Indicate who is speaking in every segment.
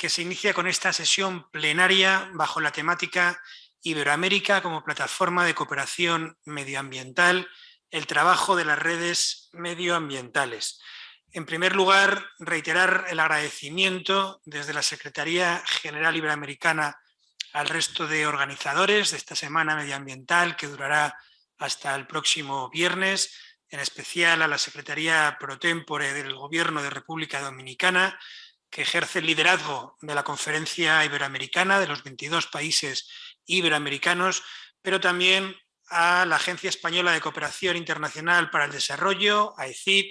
Speaker 1: que se inicia con esta sesión plenaria bajo la temática Iberoamérica como plataforma de cooperación medioambiental, el trabajo de las redes medioambientales. En primer lugar, reiterar el agradecimiento desde la Secretaría General Iberoamericana al resto de organizadores de esta Semana Medioambiental que durará hasta el próximo viernes, en especial a la Secretaría Pro Tempore del Gobierno de República Dominicana, que ejerce el liderazgo de la Conferencia Iberoamericana de los 22 países iberoamericanos, pero también a la Agencia Española de Cooperación Internacional para el Desarrollo, AECID,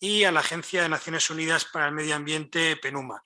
Speaker 1: y a la Agencia de Naciones Unidas para el Medio Ambiente, PENUMA.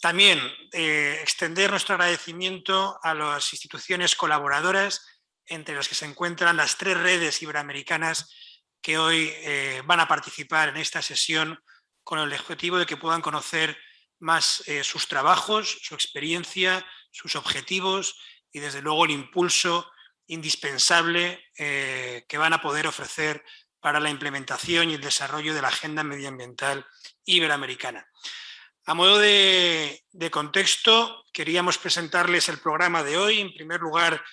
Speaker 1: También eh, extender nuestro agradecimiento a las instituciones colaboradoras, entre las que se encuentran las tres redes iberoamericanas que hoy eh, van a participar en esta sesión con el objetivo de que puedan conocer más eh, sus trabajos, su experiencia, sus objetivos y desde luego el impulso indispensable que van a poder ofrecer para la implementación y el desarrollo de la agenda medioambiental iberoamericana. A modo de, contexto, queríamos presentarles el programa de hoy. En primer lugar,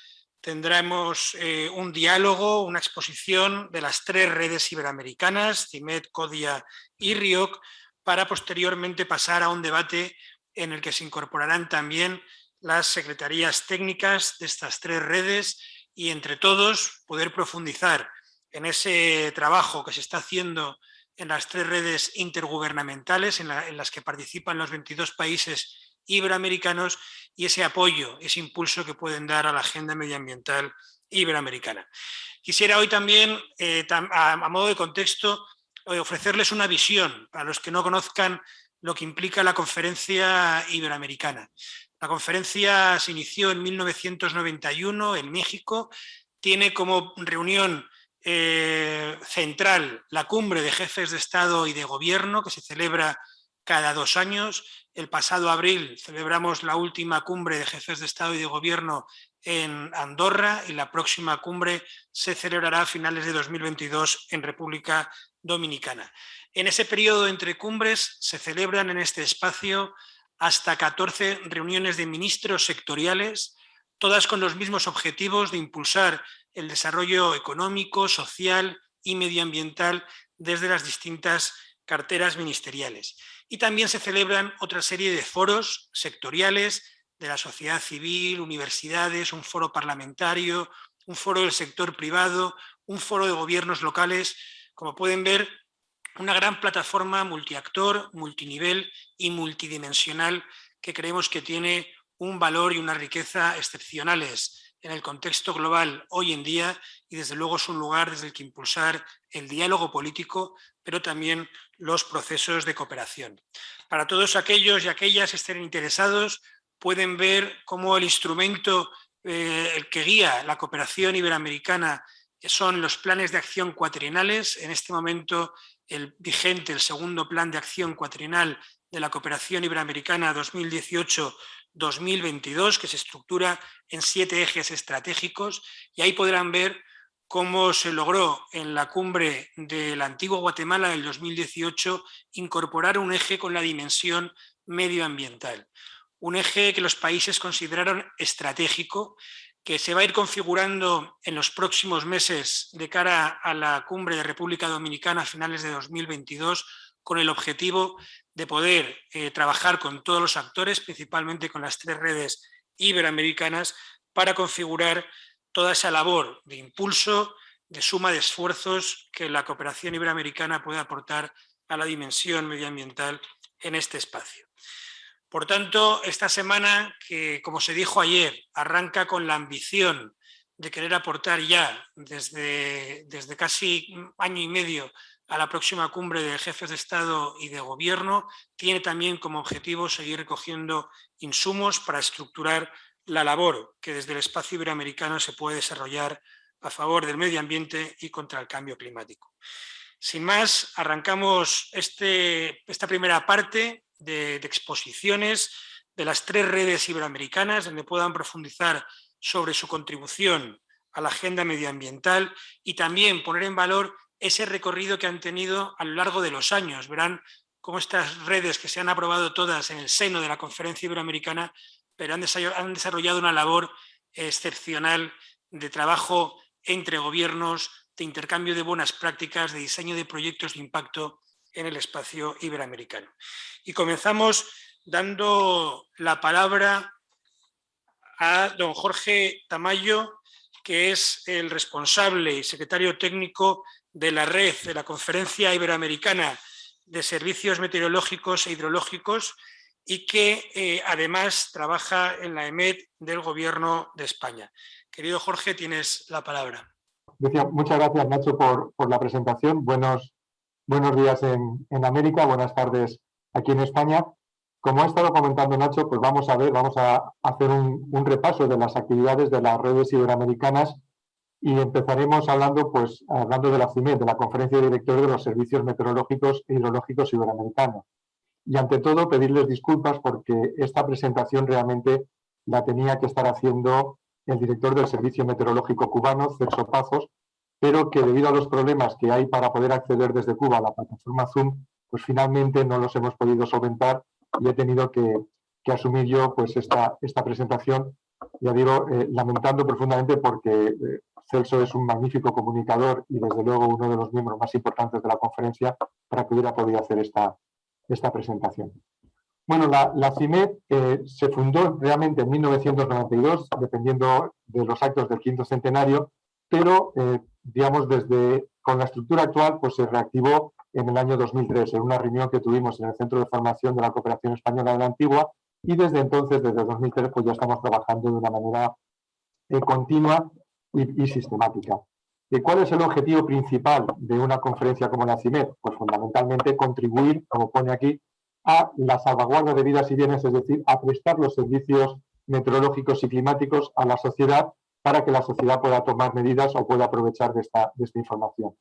Speaker 1: tendremos eh, un diálogo, una exposición de las tres redes iberoamericanas, CIMED, CODIA y RIOC, para posteriormente pasar a un debate en el que se incorporarán también las secretarías técnicas de estas tres redes y entre todos poder profundizar en ese trabajo que se está haciendo en las tres redes intergubernamentales en, las que participan los 22 países iberoamericanos y ese apoyo, ese impulso que pueden dar a la agenda medioambiental iberoamericana. Quisiera hoy también, eh, a, modo de contexto, ofrecerles una visión para los que no conozcan lo que implica la conferencia iberoamericana. La conferencia se inició en 1991 en México, tiene como reunión eh, central, la cumbre de jefes de Estado y de Gobierno, que se celebra cada dos años. El pasado abril celebramos la última cumbre de jefes de Estado y de Gobierno en Andorra y la próxima cumbre se celebrará a finales de 2022 en República Dominicana. En ese periodo entre cumbres se celebran en este espacio hasta 14 reuniones de ministros sectoriales, todas con los mismos objetivos de impulsar el desarrollo económico, social y medioambiental desde las distintas carteras ministeriales. Y también se celebran otra serie de foros sectoriales de la sociedad civil, universidades, un foro parlamentario, un foro del sector privado, un foro de gobiernos locales. Como pueden ver, una gran plataforma multiactor, multinivel y multidimensional que creemos que tiene un valor y una riqueza excepcionales en el contexto global hoy en día y desde luego es un lugar desde el que impulsar el diálogo político, pero también los procesos de cooperación. Para todos aquellos y aquellas que estén interesados, pueden ver cómo el instrumento eh, el que guía la cooperación iberoamericana son los planes de acción cuatrienales. En este momento el vigente, el segundo plan de acción cuatrienal de la cooperación iberoamericana 2018 2022, que se estructura en siete ejes estratégicos y ahí podrán ver cómo se logró en la cumbre del antiguo Guatemala del 2018 incorporar un eje con la dimensión medioambiental. Un eje que los países consideraron estratégico, que se va a ir configurando en los próximos meses de cara a la cumbre de República Dominicana a finales de 2022 con el objetivo de poder eh, trabajar con todos los actores, principalmente con las tres redes iberoamericanas, para configurar toda esa labor de impulso, de suma de esfuerzos que la cooperación iberoamericana puede aportar a la dimensión medioambiental en este espacio. Por tanto, esta semana, que como se dijo ayer, arranca con la ambición de querer aportar ya desde, desde casi año y medio a la próxima cumbre de jefes de Estado y de Gobierno, tiene también como objetivo seguir recogiendo insumos para estructurar la labor que desde el espacio iberoamericano se puede desarrollar a favor del medio ambiente y contra el cambio climático. Sin más, arrancamos este, esta primera parte de, exposiciones de las tres redes iberoamericanas donde puedan profundizar sobre su contribución a la agenda medioambiental y también poner en valor ese recorrido que han tenido a lo largo de los años. Verán cómo estas redes que se han aprobado todas en el seno de la Conferencia Iberoamericana, pero han desarrollado una labor excepcional de trabajo entre gobiernos, de intercambio de buenas prácticas, de diseño de proyectos de impacto en el espacio iberoamericano. Y comenzamos dando la palabra a don Jorge Tamayo, que es el responsable y secretario técnico de la red de la Conferencia Iberoamericana de Servicios Meteorológicos e Hidrológicos y que eh, además trabaja en la EMED del Gobierno de España. Querido Jorge, tienes la palabra.
Speaker 2: Muchas gracias, Nacho, por, la presentación. Buenos, buenos días en, América, buenas tardes aquí en España. Como ha estado comentando Nacho, pues vamos a ver, vamos a hacer un, repaso de las actividades de las redes iberoamericanas y empezaremos hablando, pues, hablando de la CIMED, de la Conferencia de Directores de los Servicios Meteorológicos e Hidrológicos Iberoamericanos. Y ante todo, pedirles disculpas porque esta presentación realmente la tenía que estar haciendo el director del Servicio Meteorológico Cubano, Celso Pazos, pero que debido a los problemas que hay para poder acceder desde Cuba a la plataforma Zoom, pues finalmente no los hemos podido solventar y he tenido que, asumir yo pues esta, esta presentación, ya digo, eh, lamentando profundamente porque eh, Celso es un magnífico comunicador y desde luego uno de los miembros más importantes de la conferencia para que hubiera podido hacer esta, esta presentación. Bueno, la, la CIMED eh, se fundó realmente en 1992, dependiendo de los actos del quinto centenario, pero, eh, digamos, desde con la estructura actual, pues se reactivó en el año 2003, en una reunión que tuvimos en el Centro de Formación de la Cooperación Española de la Antigua, y desde entonces, desde 2003, pues ya estamos trabajando de una manera eh, continua y, y sistemática. ¿Cuál es el objetivo principal de una conferencia como la CIMED? Pues fundamentalmente contribuir, como pone aquí, a la salvaguarda de vidas y bienes, es decir, a prestar los servicios meteorológicos y climáticos a la sociedad para que la sociedad pueda tomar medidas o pueda aprovechar de esta, información.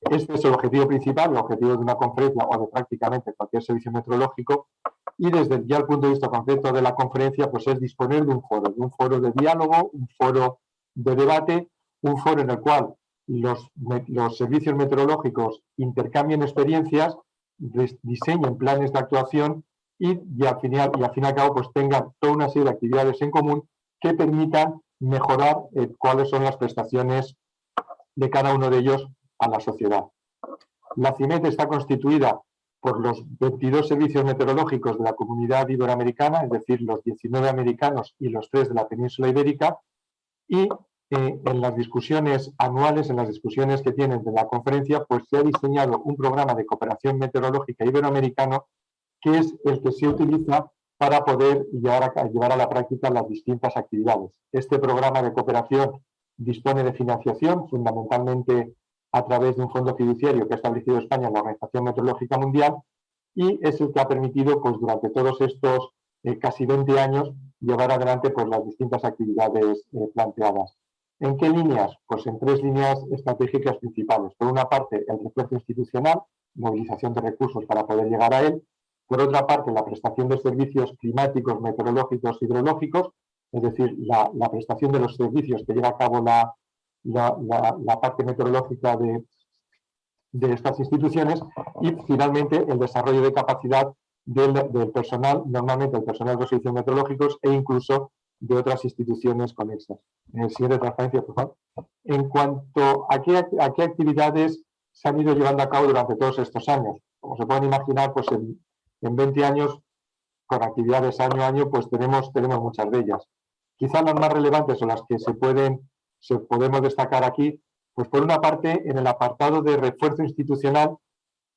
Speaker 2: Este es el objetivo principal, el objetivo de una conferencia o de prácticamente cualquier servicio meteorológico y desde ya el punto de vista concreto de la conferencia pues es disponer de un foro, de un foro de diálogo, un foro de debate, un foro en el cual los, servicios meteorológicos intercambien experiencias diseñen planes de actuación y, al final, y al fin y al cabo pues tengan toda una serie de actividades en común que permitan mejorar eh, cuáles son las prestaciones de cada uno de ellos a la sociedad. La CIMET está constituida por los 22 servicios meteorológicos de la comunidad iberoamericana, es decir, los 19 americanos y los 3 de la península ibérica, y en las discusiones anuales, en las discusiones que tienen de la conferencia, pues se ha diseñado un programa de cooperación meteorológica iberoamericano que es el que se utiliza para poder llevar a, llevar a la práctica las distintas actividades. Este programa de cooperación dispone de financiación, fundamentalmente a través de un fondo fiduciario que ha establecido España, la Organización Meteorológica Mundial, y es el que ha permitido, pues durante todos estos eh, casi 20 años, llevar adelante pues, las distintas actividades eh, planteadas. ¿En qué líneas? Pues en tres líneas estratégicas principales. Por una parte, el refuerzo institucional, movilización de recursos para poder llegar a él. Por otra parte, la prestación de servicios climáticos, meteorológicos, hidrológicos, es decir, la, prestación de los servicios que lleva a cabo la, parte meteorológica de, estas instituciones. Y finalmente, el desarrollo de capacidad del, personal, normalmente el personal de los servicios meteorológicos e incluso de otras instituciones conexas. En el siguiente transparencia, por. En cuanto a qué, a qué actividades se han ido llevando a cabo durante todos estos años. Como se pueden imaginar, pues en, en 20 años, con actividades año a año, pues tenemos, tenemos muchas de ellas. Quizás las más relevantes o las que se pueden, se podemos destacar aquí, pues por una parte, en el apartado de refuerzo institucional,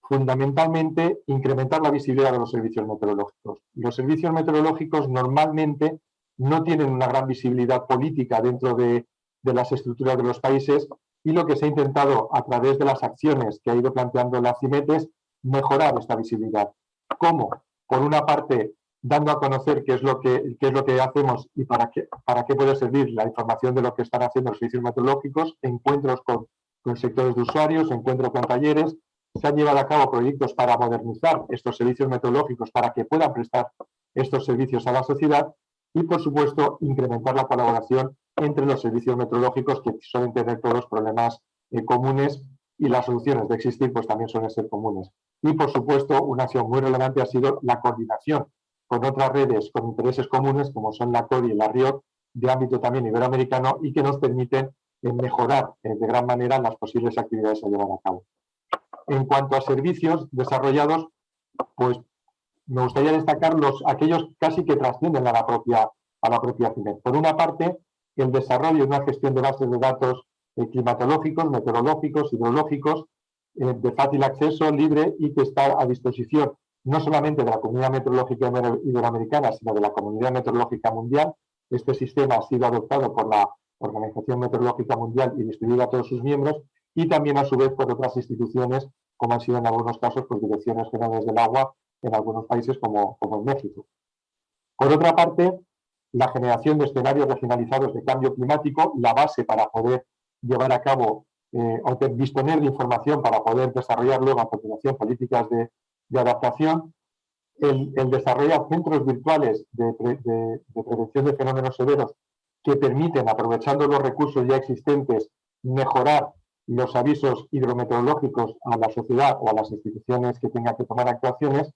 Speaker 2: fundamentalmente incrementar la visibilidad de los servicios meteorológicos. Los servicios meteorológicos normalmente no tienen una gran visibilidad política dentro de, las estructuras de los países y lo que se ha intentado a través de las acciones que ha ido planteando la CIMET es mejorar esta visibilidad. ¿Cómo? Por una parte, dando a conocer qué es lo que, es lo que hacemos y para qué, para qué puede servir la información de lo que están haciendo los servicios meteorológicos, encuentros con, con sectores de usuarios, encuentros con talleres, se han llevado a cabo proyectos para modernizar estos servicios meteorológicos para que puedan prestar estos servicios a la sociedad y, por supuesto, incrementar la colaboración entre los servicios meteorológicos que suelen tener todos problemas eh, comunes y las soluciones de existir pues también suelen ser comunes. Y, por supuesto, una acción muy relevante ha sido la coordinación con otras redes con intereses comunes, como son la CODI y la RIOC, de ámbito también iberoamericano, y que nos permiten eh, mejorar eh, de gran manera las posibles actividades a llevar a cabo. En cuanto a servicios desarrollados, pues me gustaría destacar los, aquellos casi que trascienden a la propia, a la propia CIMED. Por una parte, el desarrollo de una gestión de bases de datos eh, climatológicos, meteorológicos, hidrológicos, de fácil acceso, libre y que está a disposición no solamente de la Comunidad Meteorológica Iberoamericana, sino de la Comunidad Meteorológica Mundial. Este sistema ha sido adoptado por la Organización Meteorológica Mundial y distribuido a todos sus miembros y también a su vez por otras instituciones, como han sido en algunos casos pues, direcciones generales del agua en algunos países como, como en México. Por otra parte, la generación de escenarios regionalizados de cambio climático, la base para poder llevar a cabo eh, o disponer de información para poder desarrollar luego a continuación políticas de, de adaptación, el, el, desarrollar centros virtuales de, prevención de fenómenos severos que permiten, aprovechando los recursos ya existentes, mejorar los avisos hidrometeorológicos a la sociedad o a las instituciones que tengan que tomar actuaciones.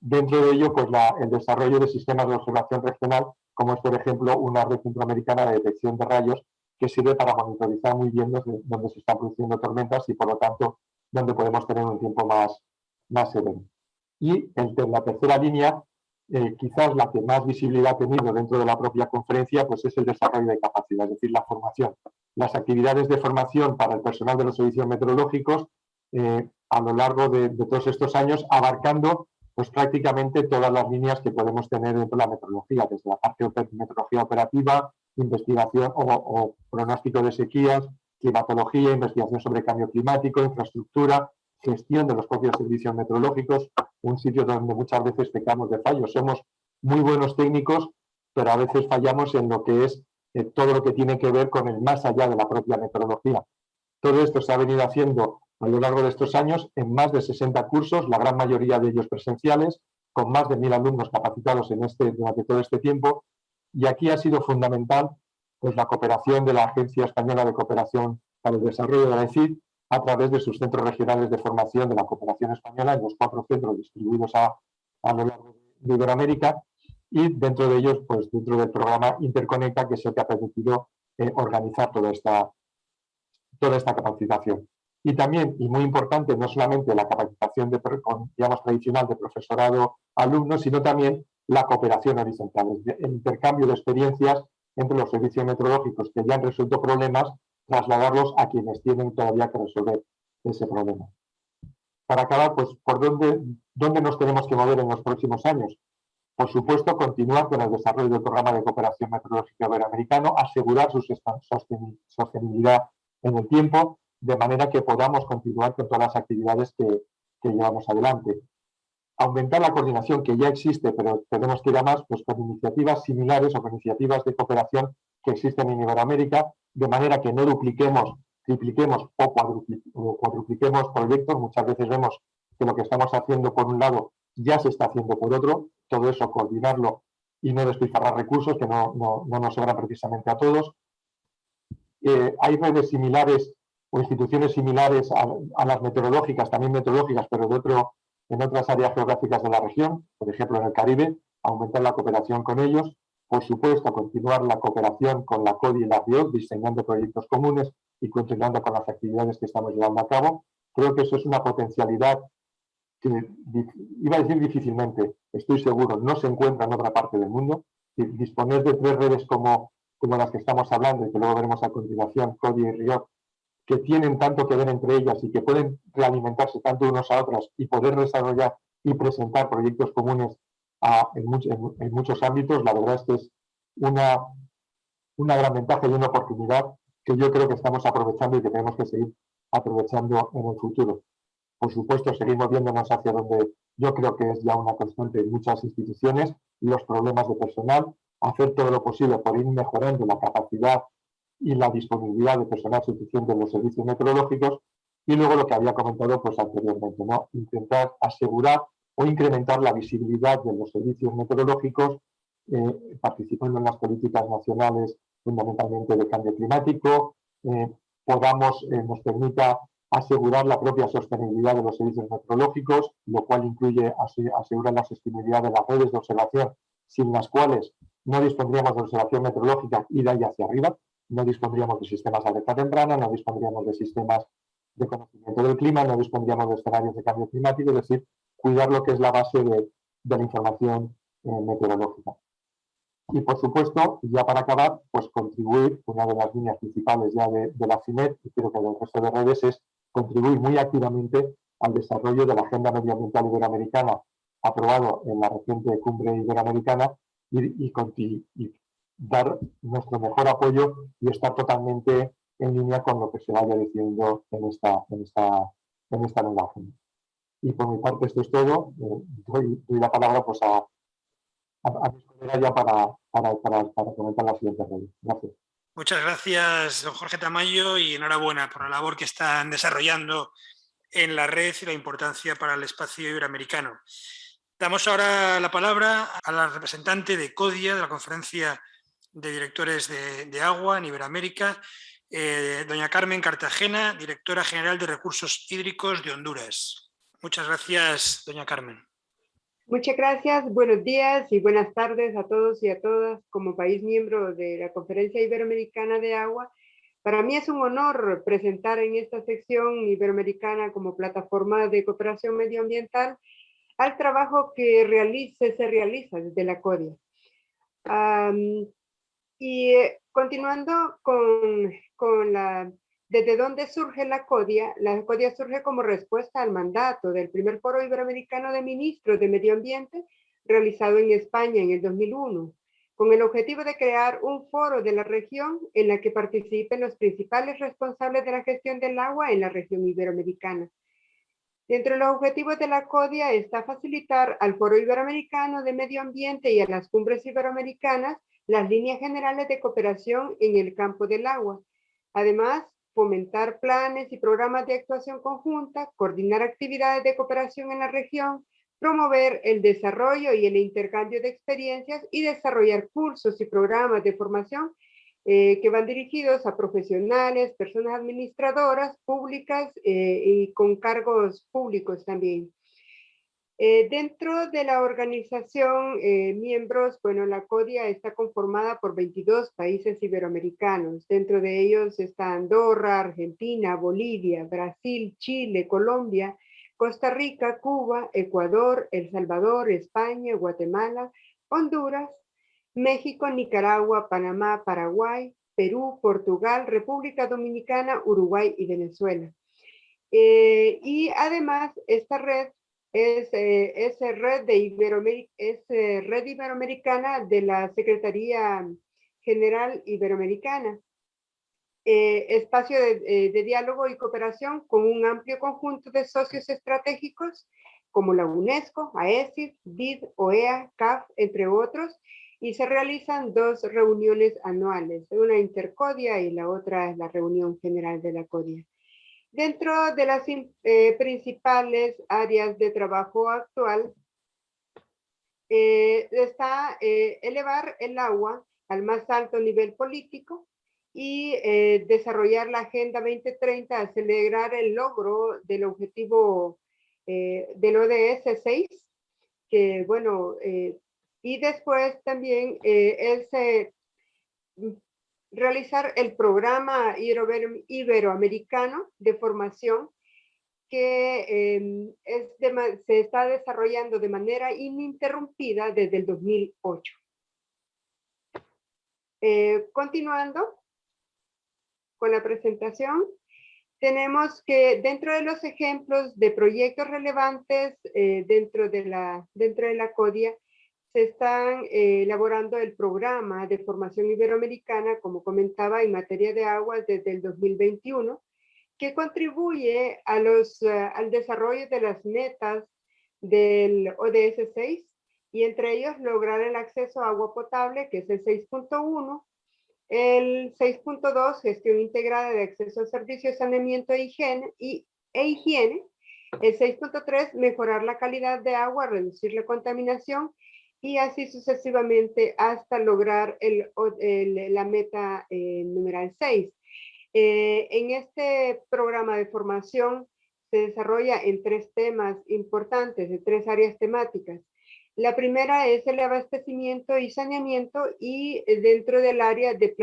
Speaker 2: Dentro de ello, pues el desarrollo de sistemas de observación regional, como es, por ejemplo, una red centroamericana de detección de rayos que sirve para monitorizar muy bien dónde se están produciendo tormentas y, por lo tanto, donde podemos tener un tiempo más, más severo. Y en la tercera línea, eh, quizás la que más visibilidad ha tenido dentro de la propia conferencia, pues es el desarrollo de capacidad, es decir, la formación. Las actividades de formación para el personal de los servicios meteorológicos eh, a lo largo de, todos estos años, abarcando pues prácticamente todas las líneas que podemos tener dentro de la meteorología, desde la parte de meteorología operativa, investigación o, pronóstico de sequías, climatología, investigación sobre cambio climático, infraestructura, gestión de los propios servicios meteorológicos, un sitio donde muchas veces pecamos de fallos. Somos muy buenos técnicos, pero a veces fallamos en lo que es eh, todo lo que tiene que ver con el más allá de la propia meteorología. Todo esto se ha venido haciendo a lo largo de estos años en más de 60 cursos, la gran mayoría de ellos presenciales, con más de mil alumnos capacitados en este, durante todo este tiempo. Y aquí ha sido fundamental pues, la cooperación de la Agencia Española de Cooperación para el Desarrollo de la ECID, a través de sus centros regionales de formación de la cooperación española en los cuatro centros distribuidos a, lo largo de Iberoamérica y dentro de ellos, pues dentro del programa Interconecta, que es el que ha permitido eh, organizar toda esta, toda esta capacitación. Y también, y muy importante, no solamente la capacitación de, digamos, tradicional de profesorado-alumno, sino también la cooperación horizontal, el intercambio de experiencias entre los servicios meteorológicos que ya han resuelto problemas trasladarlos a quienes tienen todavía que resolver ese problema. Para acabar, pues, ¿por dónde, dónde nos tenemos que mover en los próximos años? Por supuesto, continuar con el desarrollo del programa de cooperación meteorológica iberoamericano, asegurar su sostenibilidad en el tiempo, de manera que podamos continuar con todas las actividades que, que llevamos adelante. Aumentar la coordinación que ya existe, pero tenemos que ir a más, pues con iniciativas similares o con iniciativas de cooperación que existen en Iberoamérica, de manera que no dupliquemos, tripliquemos o cuadrupliquemos proyectos. Muchas veces vemos que lo que estamos haciendo por un lado ya se está haciendo por otro, todo eso coordinarlo y no despilfarrar recursos que no, nos sobran precisamente a todos. Eh, hay redes similares o instituciones similares a, las meteorológicas, también meteorológicas, pero de otro, en otras áreas geográficas de la región, por ejemplo en el Caribe, aumentar la cooperación con ellos. Por supuesto, continuar la cooperación con la CODI y la RIOC, diseñando proyectos comunes y continuando con las actividades que estamos llevando a cabo. Creo que eso es una potencialidad que, iba a decir difícilmente, estoy seguro, no se encuentra en otra parte del mundo. Disponer de tres redes como, como las que estamos hablando y que luego veremos a continuación, CODI y RIOC, que tienen tanto que ver entre ellas y que pueden realimentarse tanto unos a otras y poder desarrollar y presentar proyectos comunes en, muchos ámbitos, la verdad es que es una, una gran ventaja y una oportunidad que yo creo que estamos aprovechando y que tenemos que seguir aprovechando en el futuro. Por supuesto, seguir moviéndonos hacia donde yo creo que es ya una constante en muchas instituciones, los problemas de personal, hacer todo lo posible por ir mejorando la capacidad y la disponibilidad de personal suficiente en los servicios meteorológicos y luego lo que había comentado pues anteriormente, ¿no? intentar asegurar o incrementar la visibilidad de los servicios meteorológicos, eh, participando en las políticas nacionales fundamentalmente de cambio climático, eh, podamos, eh, nos permita asegurar la propia sostenibilidad de los servicios meteorológicos, lo cual incluye asegurar la sostenibilidad de las redes de observación, sin las cuales no dispondríamos de observación meteorológica y de ahí hacia arriba, no dispondríamos de sistemas de alerta temprana, no dispondríamos de sistemas de conocimiento del clima, no dispondríamos de escenarios de cambio climático, es decir, cuidar lo que es la base de, la información eh, meteorológica. Y por supuesto, ya para acabar, pues contribuir, una de las líneas principales ya de, la CINET y creo que del resto de redes es contribuir muy activamente al desarrollo de la Agenda Medioambiental Iberoamericana aprobado en la reciente cumbre iberoamericana y, y, dar nuestro mejor apoyo y estar totalmente en línea con lo que se vaya diciendo en esta, en esta, en esta nueva agenda. Y por mi parte esto es todo. Eh, doy, la palabra pues, a, a, colegas ya para, para, para, para, comentar la siguiente red. Gracias.
Speaker 1: Muchas gracias, don Jorge Tamayo, y enhorabuena por la labor que están desarrollando en la red y la importancia para el espacio iberoamericano. Damos ahora la palabra a la representante de CODIA, de la Conferencia de Directores de, Agua en Iberoamérica, eh, doña Carmen Cartagena, Directora General de Recursos Hídricos de Honduras. Muchas gracias, doña Carmen.
Speaker 3: Muchas gracias, buenos días y buenas tardes a todos y a todas. Como país miembro de la Conferencia Iberoamericana de Agua, para mí es un honor presentar en esta sección iberoamericana como plataforma de cooperación medioambiental al trabajo que se realiza desde la CODIA. Y eh, continuando con, la ¿Desde dónde surge la CODIA? La CODIA surge como respuesta al mandato del primer foro iberoamericano de ministros de medio ambiente realizado en España en el 2001, con el objetivo de crear un foro de la región en la que participen los principales responsables de la gestión del agua en la región iberoamericana. Dentro de los objetivos de la CODIA está facilitar al Foro Iberoamericano de Medio Ambiente y a las cumbres iberoamericanas las líneas generales de cooperación en el campo del agua. Además, fomentar planes y programas de actuación conjunta, coordinar actividades de cooperación en la región, promover el desarrollo y el intercambio de experiencias y desarrollar cursos y programas de formación eh, que van dirigidos a profesionales, personas administradoras públicas eh, y con cargos públicos también. Eh, dentro de la organización, eh, miembros, bueno, la CODIA está conformada por 22 países iberoamericanos. Dentro de ellos está Andorra, Argentina, Bolivia, Brasil, Chile, Colombia, Costa Rica, Cuba, Ecuador, El Salvador, España, Guatemala, Honduras, México, Nicaragua, Panamá, Paraguay, Perú, Portugal, República Dominicana, Uruguay y Venezuela. Eh, y además, esta red es, eh, red, eh, iberoamericana de la Secretaría General Iberoamericana. Eh, espacio de, de, diálogo y cooperación con un amplio conjunto de socios estratégicos como la UNESCO, AESIF, BID, OEA, CAF, entre otros, y se realizan dos reuniones anuales, una intercodia y la otra es la reunión general de la CODIA. Dentro de las eh, principales áreas de trabajo actual eh, está eh, elevar el agua al más alto nivel político y desarrollar la Agenda 2030, acelerar el logro del objetivo del ODS 6, que bueno, y después también es realizar el programa iberoamericano de formación que em, se está desarrollando de manera ininterrumpida desde el 2008. Eh, continuando con la presentación, tenemos que dentro de los ejemplos de proyectos relevantes eh, dentro, de la, dentro de la CODIA, se están eh, elaborando el programa de formación iberoamericana, como comentaba, en materia de aguas desde el 2021, que contribuye a los, eh, al desarrollo de las metas del ODS 6 y entre ellos lograr el acceso a agua potable, que es el 6.1, el 6.2, gestión integrada de acceso a servicios, saneamiento e higiene, y, e higiene. El 6.3, mejorar la calidad de agua, reducir la contaminación y así sucesivamente hasta lograr la meta eh, numeral 6. Eh, en este programa de formación se desarrolla en tres temas importantes, de tres áreas temáticas. La primera es el abastecimiento y saneamiento y dentro del área de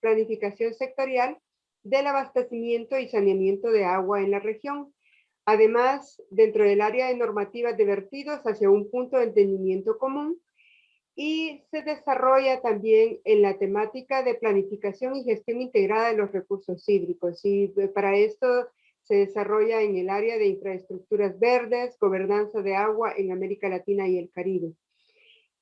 Speaker 3: planificación sectorial del abastecimiento y saneamiento de agua en la región. Además, dentro del área de normativas de vertidos hacia un punto de entendimiento común y se desarrolla también en la temática de planificación y gestión integrada de los recursos hídricos. Y eh, para esto se desarrolla en el área de infraestructuras verdes, gobernanza de agua en América Latina y el Caribe.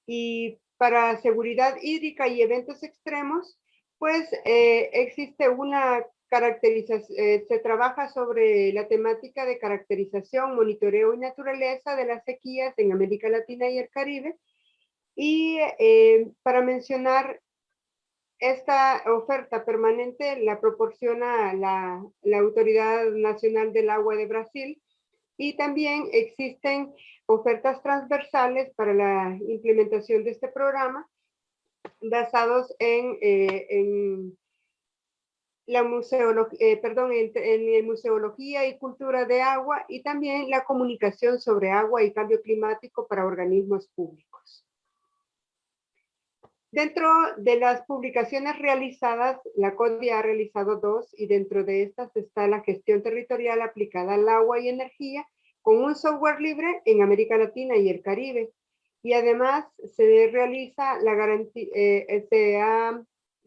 Speaker 3: Y para seguridad hídrica y eventos extremos, pues eh, existe una eh, se trabaja sobre la temática de caracterización, monitoreo y naturaleza de las sequías en América Latina y el Caribe. Y eh, para mencionar, esta oferta permanente la proporciona la, la Autoridad Nacional del Agua de Brasil y también existen ofertas transversales para la implementación de este programa basados en, eh, en la museología, eh, perdón, en, museología y cultura de agua y también la comunicación sobre agua y cambio climático para organismos públicos. Dentro de las publicaciones realizadas, la CODIA ha realizado dos y dentro de estas está la gestión territorial aplicada al agua y energía con un software libre en América Latina y el Caribe y además se realiza la garantía, eh, se, ha,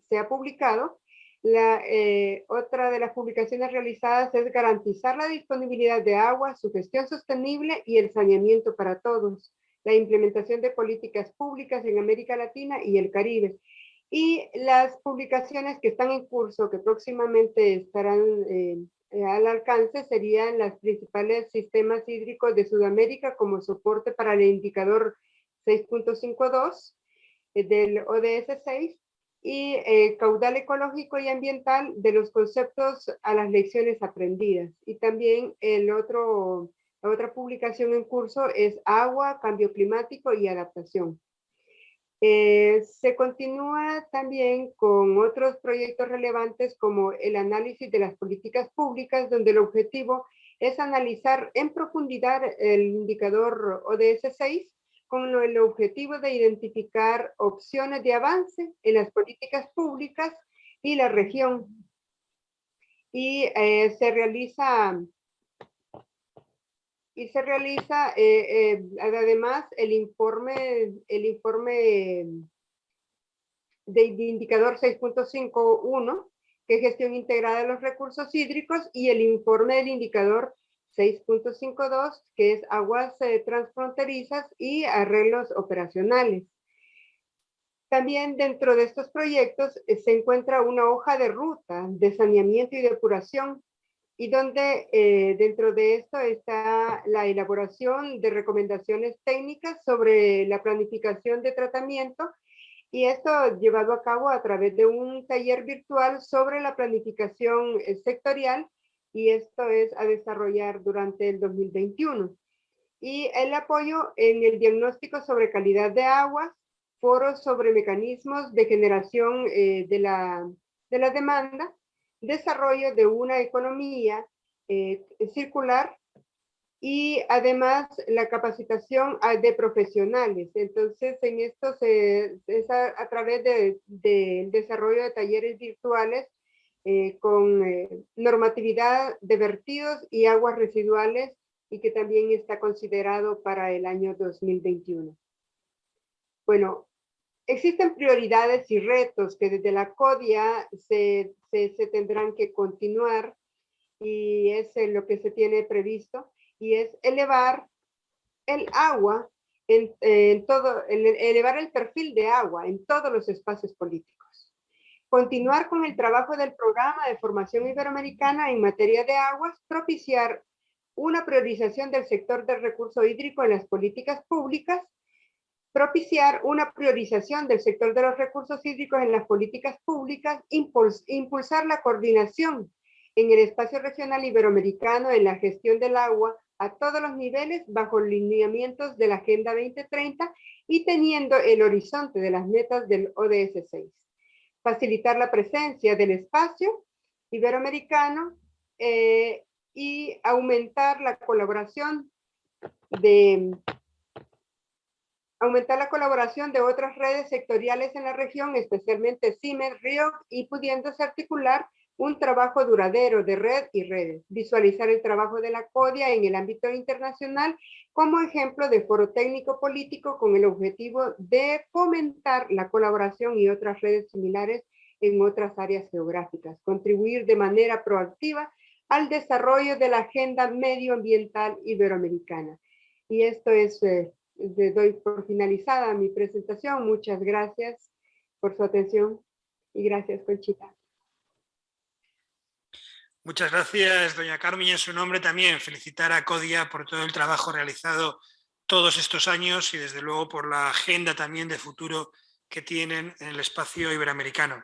Speaker 3: se, ha, publicado, la, eh, otra de las publicaciones realizadas es garantizar la disponibilidad de agua, su gestión sostenible y el saneamiento para todos, la implementación de políticas públicas en América Latina y el Caribe. Y las publicaciones que están en curso, que próximamente estarán eh, al alcance, serían los principales sistemas hídricos de Sudamérica como soporte para el indicador 6.52 eh, del ODS 6 y eh, caudal ecológico y ambiental de los conceptos a las lecciones aprendidas. Y también el otro, la otra publicación en curso es agua, cambio climático y adaptación. Eh, se continúa también con otros proyectos relevantes como el análisis de las políticas públicas, donde el objetivo es analizar en profundidad el indicador ODS 6 con el objetivo de identificar opciones de avance en las políticas públicas y la región. Y eh, se realiza, y se realiza eh, eh, además el informe, el informe de indicador 6.51, que es gestión integrada de los recursos hídricos, y el informe del indicador 6.52, que es aguas eh, transfronterizas y arreglos operacionales. También dentro de estos proyectos eh, se encuentra una hoja de ruta de saneamiento y depuración y donde eh, dentro de esto está la elaboración de recomendaciones técnicas sobre la planificación de tratamiento y esto llevado a cabo a través de un taller virtual sobre la planificación sectorial y esto es a desarrollar durante el 2021. Y el apoyo en el diagnóstico sobre calidad de aguas, foros sobre mecanismos de generación eh, de, la, de la demanda, desarrollo de una economía eh, circular y además la capacitación de profesionales. Entonces, en esto se, es a, través del de, desarrollo de talleres virtuales eh, con eh, normatividad de vertidos y aguas residuales y que también está considerado para el año 2021. Bueno, existen prioridades y retos que desde la CODIA se, se, tendrán que continuar y es lo que se tiene previsto y es elevar el agua en, todo, elevar el perfil de agua en todos los espacios políticos continuar con el trabajo del programa de formación iberoamericana en materia de aguas, propiciar una priorización del sector del recurso hídrico en las políticas públicas, propiciar una priorización del sector de los recursos hídricos en las políticas públicas, impulsar la coordinación en el espacio regional iberoamericano en la gestión del agua a todos los niveles bajo lineamientos de la Agenda 2030 y teniendo el horizonte de las metas del ODS 6 facilitar la presencia del espacio iberoamericano eh, y aumentar la colaboración de aumentar la colaboración de otras redes sectoriales en la región, especialmente CIMER, RIO, y pudiéndose articular un trabajo duradero de red y redes. Visualizar el trabajo de la CODIA en el ámbito internacional como ejemplo de foro técnico político con el objetivo de fomentar la colaboración y otras redes similares en otras áreas geográficas. Contribuir de manera proactiva al desarrollo de la agenda medioambiental iberoamericana. Y esto es eh, le doy por finalizada mi presentación. Muchas gracias por su atención y gracias, Conchita.
Speaker 1: Muchas gracias, doña Carmen, y en su nombre también felicitar a CODIA por todo el trabajo realizado todos estos años y desde luego por la agenda también de futuro que tienen en el espacio iberoamericano.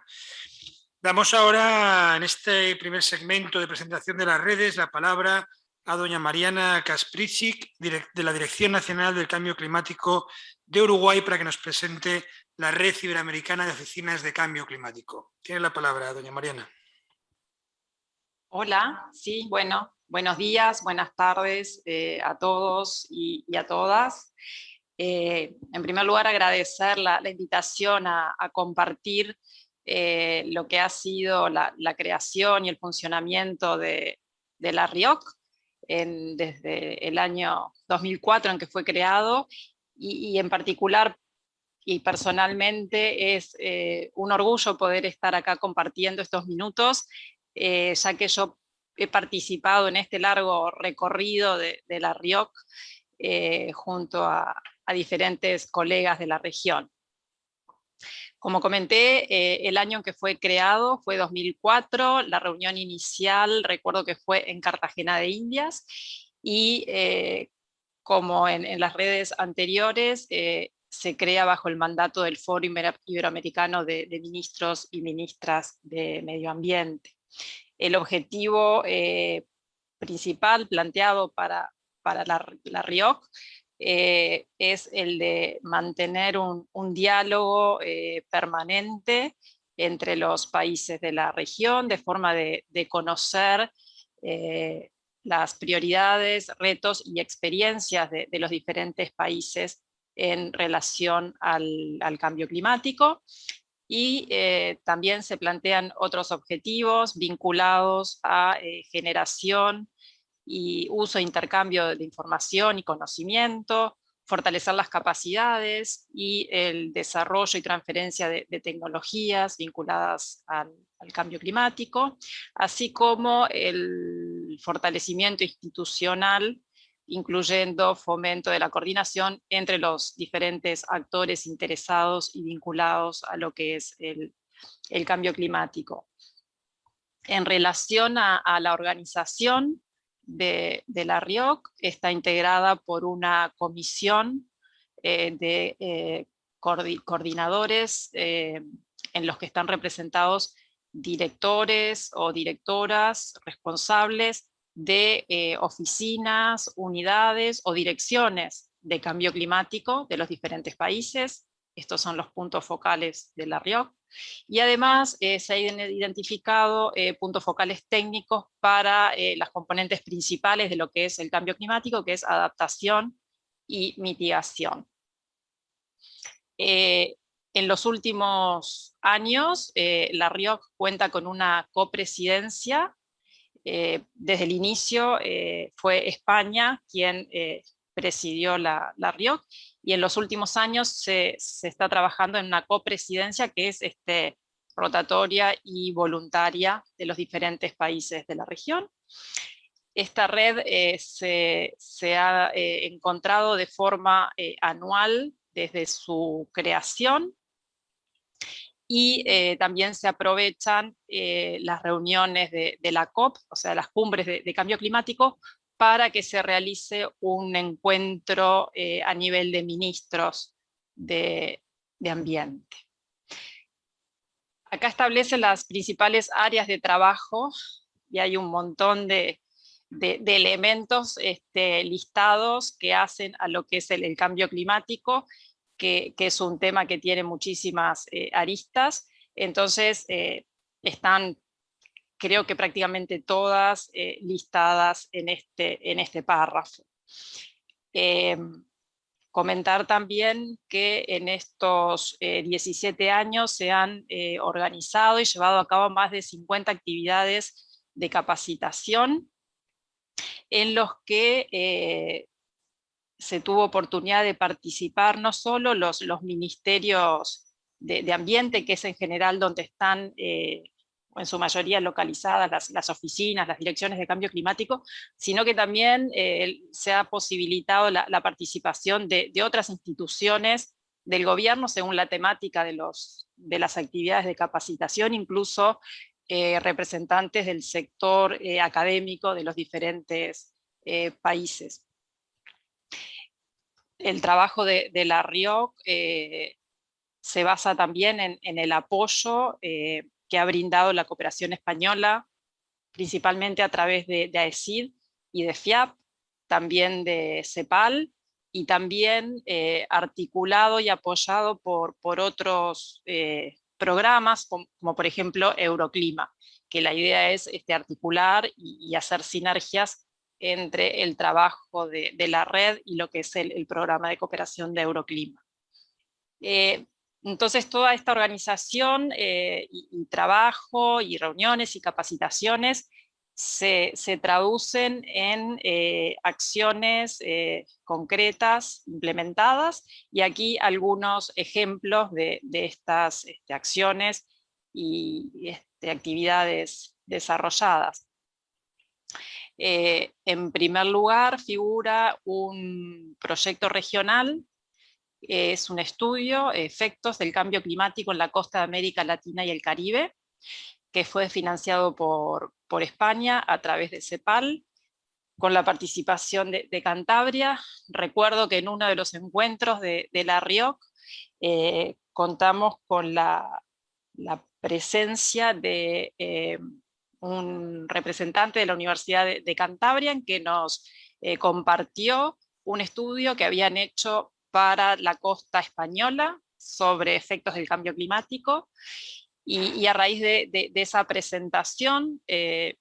Speaker 1: Damos ahora, en este primer segmento de presentación de las redes, la palabra a doña Mariana Kaspricic, de la Dirección Nacional del Cambio Climático de Uruguay, para que nos presente la Red Iberoamericana de Oficinas de Cambio Climático. Tiene la palabra, doña Mariana.
Speaker 4: Hola, sí, bueno, buenos días, buenas tardes eh, a todos y, a todas. Eh, en primer lugar, agradecer la, invitación a, compartir eh, lo que ha sido la, creación y el funcionamiento de, la RIOC, desde el año 2004 en que fue creado, y, en particular y personalmente es un orgullo poder estar acá compartiendo estos minutos, eh, ya que yo he participado en este largo recorrido de, la RIOC eh, junto a, diferentes colegas de la región. Como comenté, eh, el año en que fue creado fue 2004, la reunión inicial recuerdo que fue en Cartagena de Indias, y como en, las redes anteriores, se crea bajo el mandato del Foro Iberoamericano de, Ministros y Ministras de Medio Ambiente. El objetivo principal planteado para, para la, RIOC eh, es el de mantener un, diálogo eh, permanente entre los países de la región, de forma de, conocer eh, las prioridades, retos y experiencias de, los diferentes países en relación al cambio climático. Y también se plantean otros objetivos vinculados a generación y uso e intercambio de información y conocimiento, fortalecer las capacidades y el desarrollo y transferencia de, tecnologías vinculadas al, cambio climático, así como el fortalecimiento institucional, incluyendo fomento de la coordinación entre los diferentes actores interesados y vinculados a lo que es el, cambio climático. En relación a la organización, de, la RIOC está integrada por una comisión eh, de eh, coordinadores eh, en los que están representados directores o directoras responsables de oficinas, unidades o direcciones de cambio climático de los diferentes países. Estos son los puntos focales de la RIOC. Y además eh, se han identificado eh, puntos focales técnicos para eh, las componentes principales de lo que es el cambio climático, que es adaptación y mitigación. en los últimos años, la RIOC cuenta con una copresidencia. Desde el inicio fue España quien presidió la, la RIOC y en los últimos años se, está trabajando en una copresidencia que es este, rotatoria y voluntaria de los diferentes países de la región. Esta red eh, se, ha eh, encontrado de forma eh, anual desde su creación y también se aprovechan las reuniones de, la COP, o sea, las cumbres de cambio climático, para que se realice un encuentro eh, a nivel de ministros de, ambiente. Acá establece las principales áreas de trabajo y hay un montón de, elementos este, listados que hacen a lo que es el, cambio climático, que, es un tema que tiene muchísimas eh, aristas. Entonces, eh, están creo que prácticamente todas listadas en este, en este párrafo. Comentar también que en estos 17 años se han organizado y llevado a cabo más de 50 actividades de capacitación en los que se tuvo oportunidad de participar no solo los, los ministerios de, ambiente, que es en general donde están eh, en su mayoría localizadas las, oficinas, las direcciones de cambio climático, sino que también eh, se ha posibilitado la, participación de, otras instituciones del gobierno según la temática de, los, de las actividades de capacitación, incluso eh, representantes del sector académico de los diferentes países el trabajo de, la RIOC eh, se basa también en, el apoyo eh, que ha brindado la cooperación española, principalmente a través de, AECID y de FIAP, también de CEPAL, y también eh, articulado y apoyado por, otros programas, como, por ejemplo Euroclima, que la idea es este, articular y hacer sinergias entre el trabajo de, la red y lo que es el, programa de cooperación de Euroclima. Eh, entonces toda esta organización eh, trabajo y reuniones y capacitaciones se, traducen en eh, acciones concretas implementadas y aquí algunos ejemplos de, estas este, acciones y este, actividades desarrolladas. Eh, en primer lugar figura un proyecto regional, es un estudio, efectos del cambio climático en la costa de América Latina y el Caribe, que fue financiado por, España a través de CEPAL, con la participación de, Cantabria. Recuerdo que en uno de los encuentros de, la RIOC eh, contamos con la, presencia de eh, un representante de la Universidad de, Cantabria que nos eh, compartió un estudio que habían hecho para la costa española sobre efectos del cambio climático y, a raíz de, esa presentación eh,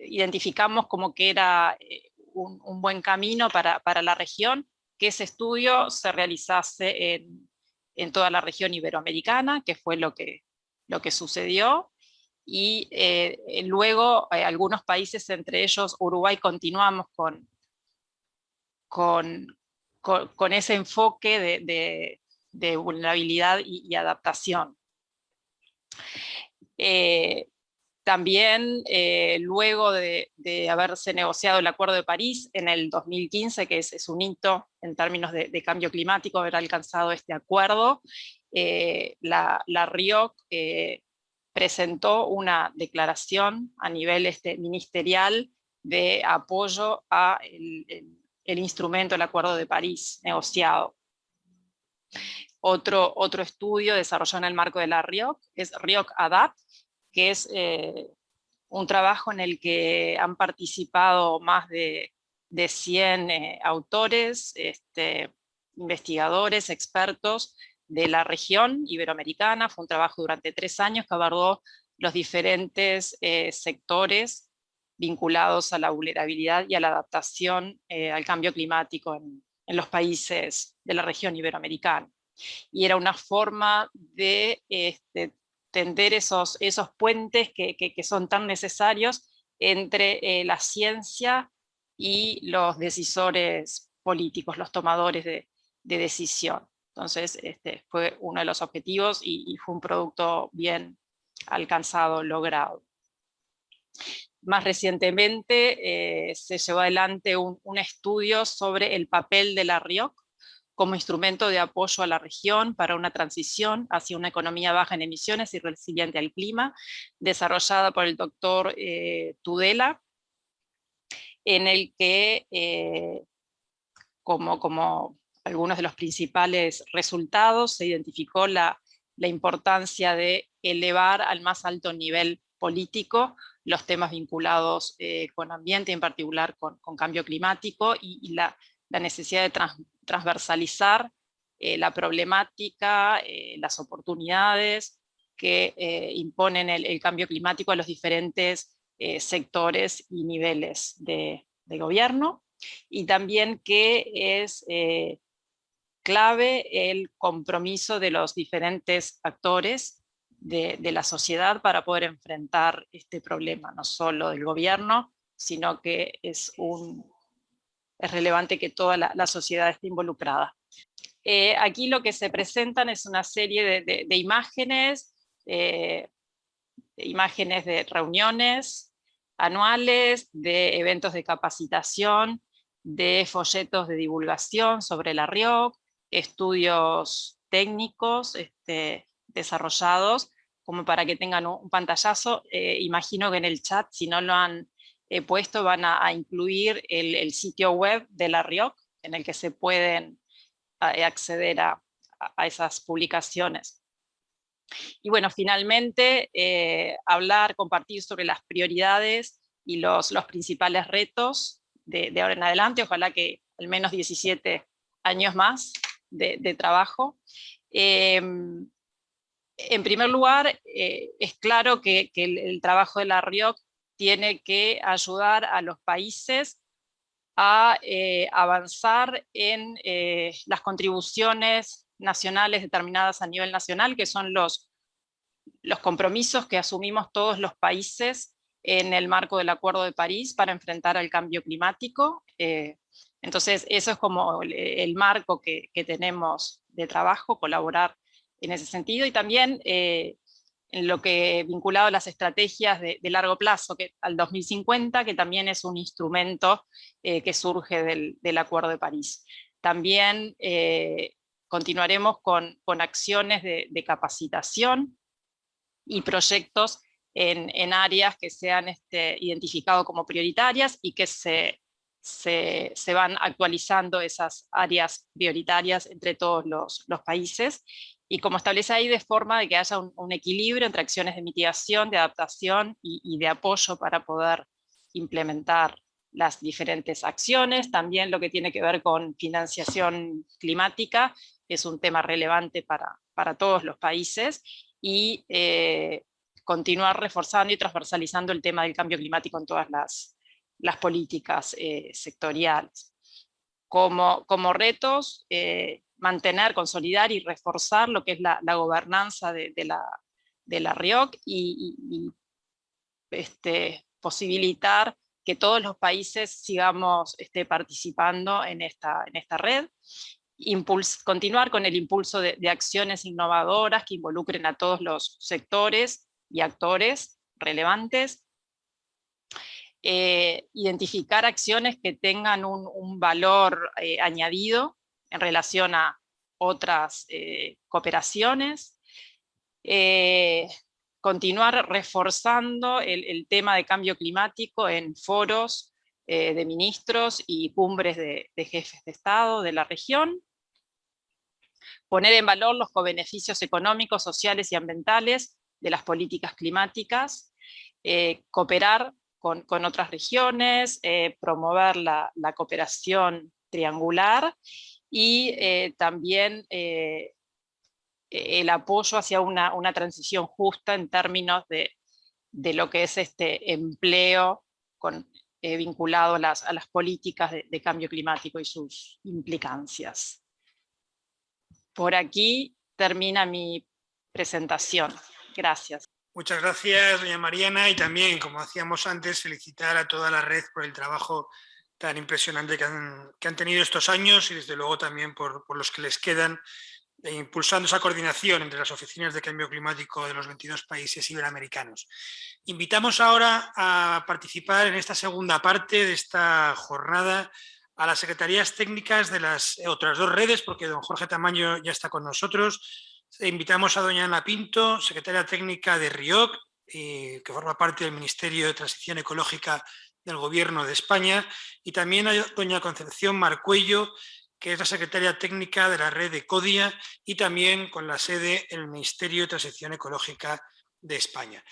Speaker 4: identificamos como que era eh, un, buen camino para, la región que ese estudio se realizase en, en, toda la región iberoamericana, que fue lo que, lo que sucedió, y eh, eh, luego eh, algunos países, entre ellos Uruguay, continuamos con, con, con, ese enfoque de, de, vulnerabilidad y, adaptación. también luego de, de, haberse negociado el Acuerdo de París en el 2015, que es, un hito en términos de, cambio climático, haber alcanzado este acuerdo, la, la RIOC presentó una declaración a nivel este, ministerial de apoyo a el, instrumento del Acuerdo de París negociado. Otro, otro estudio desarrollado en el marco de la RIOC es RIOC ADAPT, que es eh, un trabajo en el que han participado más de, de 100 eh, autores, este, investigadores, expertos, de la región iberoamericana, fue un trabajo durante tres años que abordó los diferentes eh, sectores vinculados a la vulnerabilidad y a la adaptación eh, al cambio climático en, los países de la región iberoamericana. Y era una forma de este, tender esos, esos puentes que, son tan necesarios entre eh, la ciencia y los decisores políticos, los tomadores de decisión. Entonces este, fue uno de los objetivos y, fue un producto bien alcanzado, logrado. Más recientemente eh, se llevó adelante un, estudio sobre el papel de la RIOC como instrumento de apoyo a la región para una transición hacia una economía baja en emisiones y resiliente al clima, desarrollada por el doctor eh, Tudela, en el que, eh, como, como algunos de los principales resultados, se identificó la, importancia de elevar al más alto nivel político los temas vinculados eh, con ambiente, en particular con, cambio climático, y, la, necesidad de transversalizar eh, la problemática, eh, las oportunidades que imponen el, cambio climático a los diferentes sectores y niveles de, gobierno, y también que es clave el compromiso de los diferentes actores de, la sociedad para poder enfrentar este problema, no solo del gobierno, sino que es, un, es relevante que toda la, sociedad esté involucrada. aquí lo que se presentan es una serie de imágenes eh, imágenes de reuniones anuales, de eventos de capacitación, de folletos de divulgación sobre la RIOC, estudios técnicos este, desarrollados, como para que tengan un, pantallazo. Eh, imagino que en el chat, si no lo han eh, puesto, van a, incluir el, sitio web de la RIOC, en el que se pueden acceder a esas publicaciones. Y bueno, finalmente, eh, hablar, compartir sobre las prioridades y los principales retos de, ahora en adelante, ojalá que al menos 17 años más de, trabajo. Em, en primer lugar, eh, es claro que, el, trabajo de la RIOC tiene que ayudar a los países a eh, avanzar en las contribuciones nacionales determinadas a nivel nacional, que son los, los compromisos que asumimos todos los países en el marco del Acuerdo de París para enfrentar al cambio climático. Eh, entonces, eso es como el, marco que, tenemos de trabajo, colaborar en ese sentido, y también eh, en lo que vinculado a las estrategias de, largo plazo, que, al 2050, que también es un instrumento eh, que surge del, Acuerdo de París. También continuaremos con, acciones de, capacitación y proyectos en, áreas que sean este, identificados como prioritarias y que se, se, van actualizando esas áreas prioritarias entre todos los, países y como establece ahí de forma de que haya un, equilibrio entre acciones de mitigación, de adaptación y, de apoyo para poder implementar las diferentes acciones, también lo que tiene que ver con financiación climática es un tema relevante para, para todos los países, y eh, continuar reforzando y transversalizando el tema del cambio climático en todas las, las políticas eh, sectoriales. Como, como retos, eh, mantener, consolidar y reforzar lo que es la, la gobernanza de, la, de la RIOC y, este, posibilitar que todos los países sigamos este, participando en esta, en esta red continuar con el impulso de, acciones innovadoras que involucren a todos los sectores y actores relevantes, eh, identificar acciones que tengan un, valor eh, añadido en relación a otras eh, cooperaciones, continuar reforzando el, tema de cambio climático en foros de ministros y cumbres de, jefes de Estado de la región, poner en valor los co-beneficios económicos, sociales y ambientales de las políticas climáticas, cooperar con, otras regiones, eh, promover la, cooperación triangular y eh, también el apoyo hacia una, transición justa en términos de, lo que es este empleo vinculado a las, políticas de cambio climático y sus implicancias. Por aquí termina mi presentación. Gracias.
Speaker 1: Muchas gracias, doña Mariana, y también, como hacíamos antes, felicitar a toda la red por el trabajo tan impresionante que han, tenido estos años y desde luego también por, los que les quedan, eh, impulsando esa coordinación entre las oficinas de cambio climático de los 22 países iberoamericanos. Invitamos ahora a participar en esta segunda parte de esta jornada a las secretarías técnicas de las otras dos redes, porque don Jorge Tamaño ya está con nosotros. Invitamos a doña Ana Pinto, secretaria técnica de RIOC, que forma parte del Ministerio de Transición Ecológica del Gobierno de España, y también a doña Concepción Marcuello, que es la secretaria técnica de la red de CODIA y también con la sede el Ministerio de Transición Ecológica de España.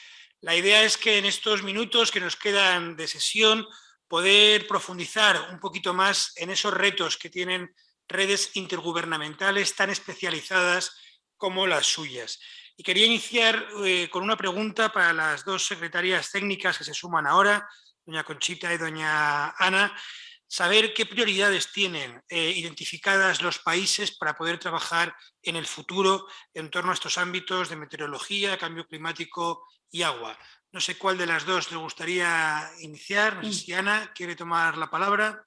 Speaker 1: La idea es que en estos minutos que nos quedan de sesión poder profundizar un poquito más en esos retos que tienen redes intergubernamentales tan especializadas como las suyas. Y quería iniciar eh, con una pregunta para las dos secretarias técnicas que se suman ahora, doña Conchita y doña Ana, saber qué prioridades tienen eh, identificadas los países para poder trabajar en el futuro en torno a estos ámbitos de meteorología, cambio climático y agua. No sé cuál de las dos le gustaría iniciar. No sé si Ana quiere tomar la palabra.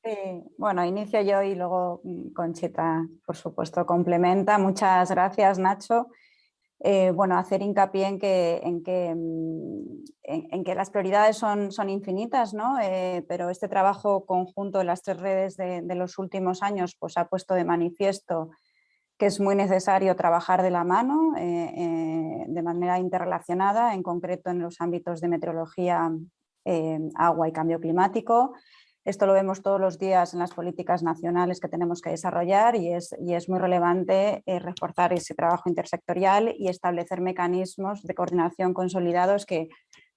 Speaker 5: bueno, inicio yo y luego mm, Conchita, por supuesto, complementa. Muchas gracias, Nacho. Eh, bueno, hacer hincapié en que, en que, mm, en, que las prioridades son, son infinitas, ¿no? Eh, pero este trabajo conjunto de las tres redes de, de, los últimos años pues, ha puesto de manifiesto que es muy necesario trabajar de la mano, eh, de manera interrelacionada, en concreto en los ámbitos de meteorología, agua y cambio climático, esto lo vemos todos los días en las políticas nacionales que tenemos que desarrollar y es, y es muy relevante eh, reforzar ese trabajo intersectorial y establecer mecanismos de coordinación consolidados que,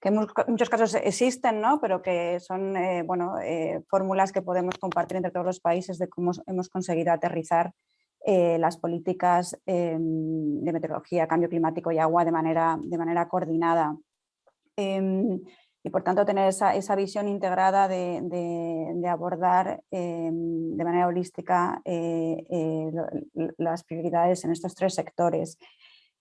Speaker 5: en muchos casos existen, ¿no? pero que son eh, bueno, eh, fórmulas que podemos compartir entre todos los países de cómo hemos conseguido aterrizar las políticas em, de meteorología, cambio climático y agua de manera, de manera coordinada. Em, y por tanto tener esa, esa visión integrada de, de, abordar eh, de manera holística eh, eh, las prioridades en estos tres sectores.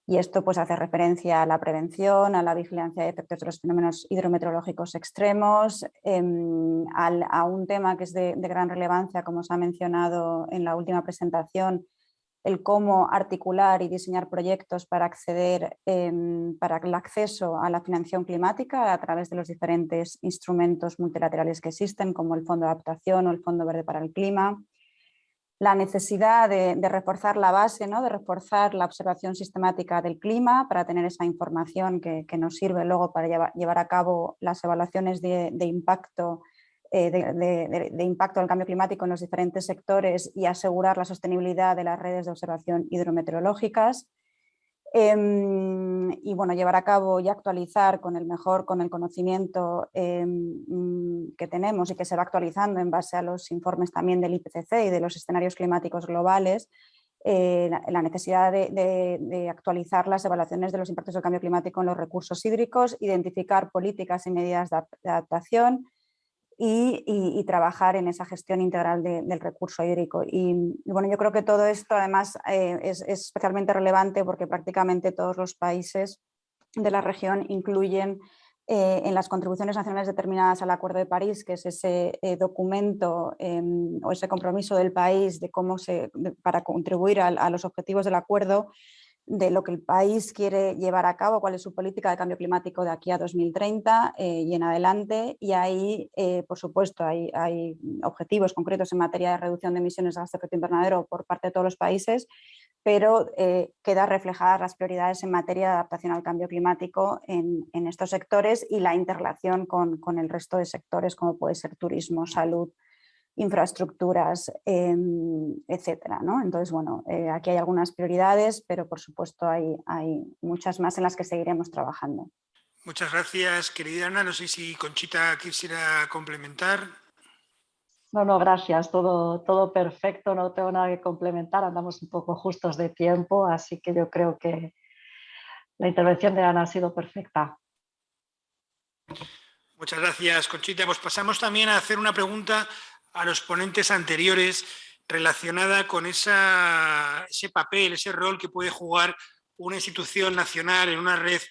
Speaker 5: Y esto pues, hace referencia a la prevención, a la vigilancia de efectos de los fenómenos hidrometeorológicos extremos, em, a un tema que es de, de gran relevancia, como se ha mencionado en la última presentación, el cómo articular y diseñar proyectos para acceder em, para el acceso a la financiación climática a través de los diferentes instrumentos multilaterales que existen, como el Fondo de Adaptación o el Fondo Verde para el Clima. La necesidad de, reforzar la base, ¿no? de reforzar la observación sistemática del clima para tener esa información que, nos sirve luego para llevar, a cabo las evaluaciones de, impacto eh, de, impacto del cambio climático en los diferentes sectores y asegurar la sostenibilidad de las redes de observación hidrometeorológicas. Em, y bueno, llevar a cabo y actualizar con el mejor, con el conocimiento em, que tenemos y que se va actualizando en base a los informes también del IPCC y de los escenarios climáticos globales, eh, la, necesidad de, actualizar las evaluaciones de los impactos del cambio climático en los recursos hídricos, identificar políticas y medidas de adaptación, y, trabajar en esa gestión integral del recurso hídrico. Y, bueno, yo creo que todo esto además eh, es, especialmente relevante porque prácticamente todos los países de la región incluyen eh, en las contribuciones nacionales determinadas al Acuerdo de París, que es ese eh, documento em, o ese compromiso del país de cómo se, para contribuir a los objetivos del acuerdo, de lo que el país quiere llevar a cabo, cuál es su política de cambio climático de aquí a 2030 eh, y en adelante. Y ahí, eh, por supuesto, hay, objetivos concretos en materia de reducción de emisiones de gases de efecto invernadero por parte de todos los países, pero eh, queda reflejadas las prioridades en materia de adaptación al cambio climático en, estos sectores y la interrelación con el resto de sectores como puede ser turismo, salud, infraestructuras, em, etcétera. ¿no? Entonces, bueno, eh, aquí hay algunas prioridades, pero por supuesto hay, hay muchas más en las que seguiremos trabajando.
Speaker 1: Muchas gracias, querida Ana. No sé si Conchita quisiera complementar.
Speaker 6: No, no, gracias. Todo, todo perfecto, no tengo nada que complementar. Andamos un poco justos de tiempo, así que yo creo que la intervención de Ana ha sido perfecta.
Speaker 1: Muchas gracias, Conchita. Pues pasamos también a hacer una pregunta a los ponentes anteriores relacionada con ese papel, ese rol que puede jugar una institución nacional en una red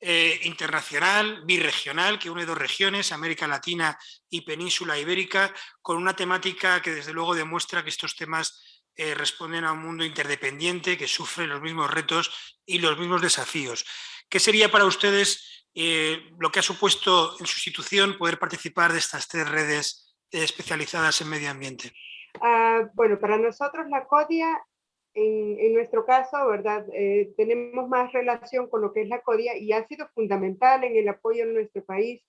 Speaker 1: eh, internacional, birregional, que une dos regiones, América Latina y Península Ibérica, con una temática que desde luego demuestra que estos temas eh, responden a un mundo interdependiente que sufre los mismos retos y los mismos desafíos. ¿Qué sería para ustedes eh, lo que ha supuesto en su institución poder participar de estas tres redes especializadas en medio ambiente?
Speaker 3: Ah, bueno, para nosotros la CODIA, en, nuestro caso, ¿verdad? Eh, tenemos más relación con lo que es la CODIA y ha sido fundamental en el apoyo en nuestro país.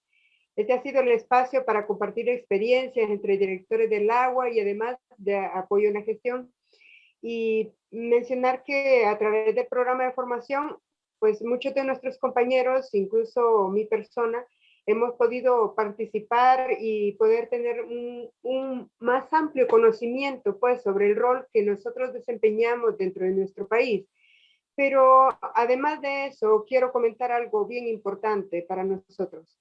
Speaker 3: Este ha sido el espacio para compartir experiencias entre directores del agua y además de apoyo en la gestión. Y mencionar que a través del programa de formación, pues muchos de nuestros compañeros, incluso mi persona, hemos podido participar y poder tener un, más amplio conocimiento pues, sobre el rol que nosotros desempeñamos dentro de nuestro país. pero además de eso, quiero comentar algo bien importante para nosotros.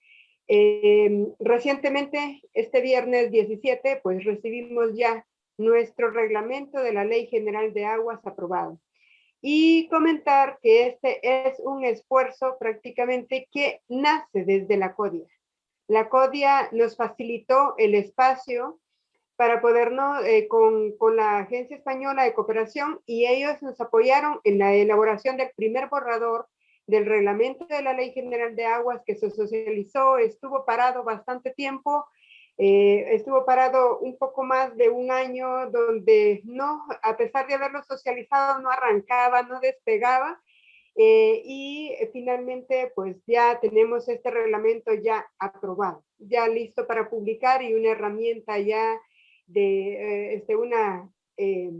Speaker 3: Eh, recientemente, este viernes 17, pues recibimos ya nuestro reglamento de la Ley General de Aguas aprobado. Y comentar que este es un esfuerzo prácticamente que nace desde la CODIA. La CODIA nos facilitó el espacio para podernos, eh, con, con, la Agencia Española de Cooperación, y ellos nos apoyaron en la elaboración del primer borrador del reglamento de la Ley General de Aguas que se socializó, estuvo parado bastante tiempo, eh, estuvo parado un poco más de un año donde no, a pesar de haberlo socializado, no arrancaba, no despegaba, eh, y finalmente pues ya tenemos este reglamento ya aprobado, ya listo para publicar y una herramienta ya de eh, este, una, eh,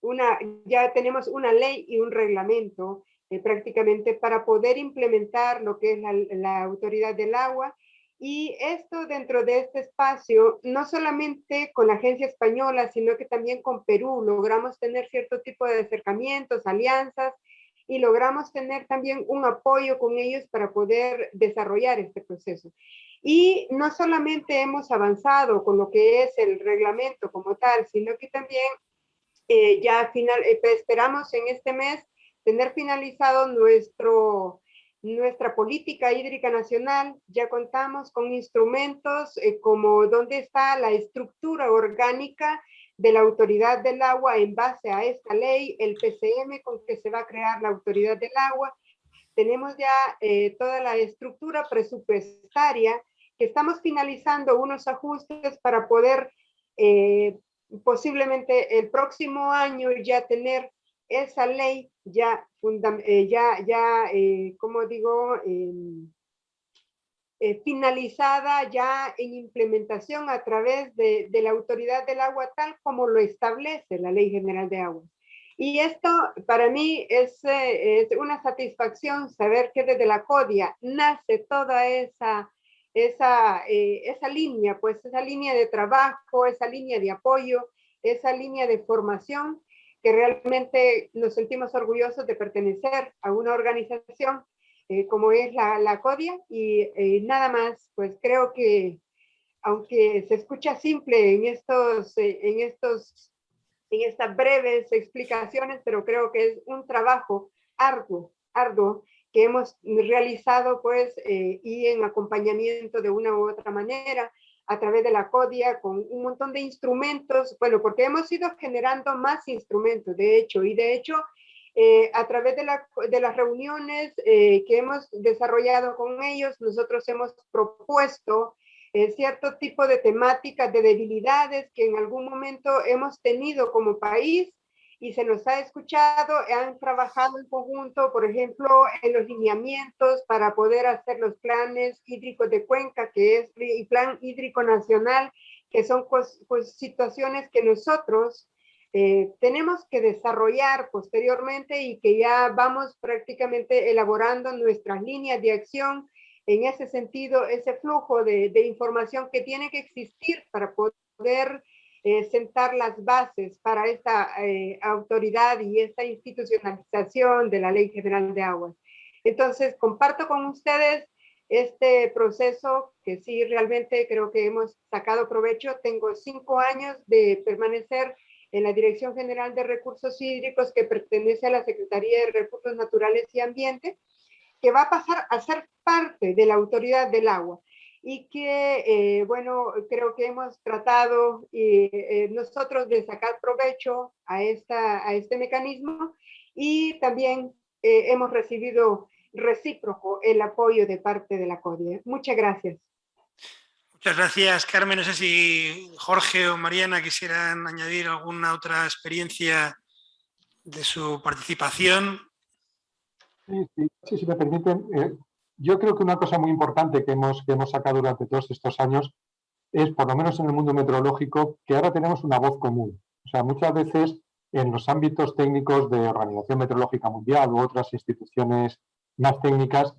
Speaker 3: una, ya tenemos una ley y un reglamento eh, prácticamente para poder implementar lo que es la, autoridad del agua. Y esto dentro de este espacio, no solamente con la agencia española, sino que también con Perú, logramos tener cierto tipo de acercamientos, alianzas, y logramos tener también un apoyo con ellos para poder desarrollar este proceso. Y no solamente hemos avanzado con lo que es el reglamento como tal, sino que también eh, ya final, eh, esperamos en este mes tener finalizado nuestro, nuestra política hídrica nacional. Ya contamos con instrumentos eh, como dónde está la estructura orgánica de la autoridad del agua en base a esta ley, el PCM con que se va a crear la autoridad del agua. Tenemos ya toda la estructura presupuestaria que estamos finalizando unos ajustes para poder eh, posiblemente el próximo año ya tener esa ley ya, eh, ya, ya eh, como digo, em, finalizada ya en implementación a través de, de, la autoridad del agua tal como lo establece la Ley General de Agua. Y esto para mí es, es una satisfacción saber que desde la CODIA nace toda esa esa, eh, esa línea, pues esa línea de trabajo, esa línea de apoyo, esa línea de formación, que realmente nos sentimos orgullosos de pertenecer a una organización eh, como es la, la CODIA y eh, nada más, pues creo que aunque se escucha simple en estos, en estos, en estas breves explicaciones, pero creo que es un trabajo arduo, arduo que hemos realizado pues eh, y en acompañamiento de una u otra manera a través de la CODIA con un montón de instrumentos, bueno, porque hemos ido generando más instrumentos, de hecho, y de hecho, eh, a través de, la, de las reuniones eh, que hemos desarrollado con ellos, nosotros hemos propuesto cierto tipo de temáticas de debilidades que en algún momento hemos tenido como país y se nos ha escuchado, han trabajado en conjunto, por ejemplo, en los lineamientos para poder hacer los planes hídricos de cuenca, que es el plan hídrico nacional, que son pues situaciones que nosotros eh, tenemos que desarrollar posteriormente y que ya vamos prácticamente elaborando nuestras líneas de acción. En ese sentido, ese flujo de, de información que tiene que existir para poder eh, sentar las bases para esta eh, autoridad y esta institucionalización de la Ley General de Aguas. Entonces, comparto con ustedes este proceso que sí realmente creo que hemos sacado provecho. Tengo cinco años de permanecer en la Dirección General de Recursos Hídricos que pertenece a la Secretaría de Recursos Naturales y Ambiente, que va a pasar a ser parte de la Autoridad del Agua y que, eh, bueno, creo que hemos tratado eh, nosotros de sacar provecho a, esta, a este mecanismo y también eh, hemos recibido recíproco el apoyo de parte de la CODIE. Muchas gracias.
Speaker 1: Muchas gracias, Carmen. No sé si Jorge o Mariana quisieran añadir alguna otra experiencia de su participación.
Speaker 2: Sí, sí, si me permiten, yo creo que una cosa muy importante que hemos, que hemos sacado durante todos estos años es, por lo menos en el mundo meteorológico, que ahora tenemos una voz común. O sea, muchas veces en los ámbitos técnicos de Organización Meteorológica Mundial u otras instituciones más técnicas,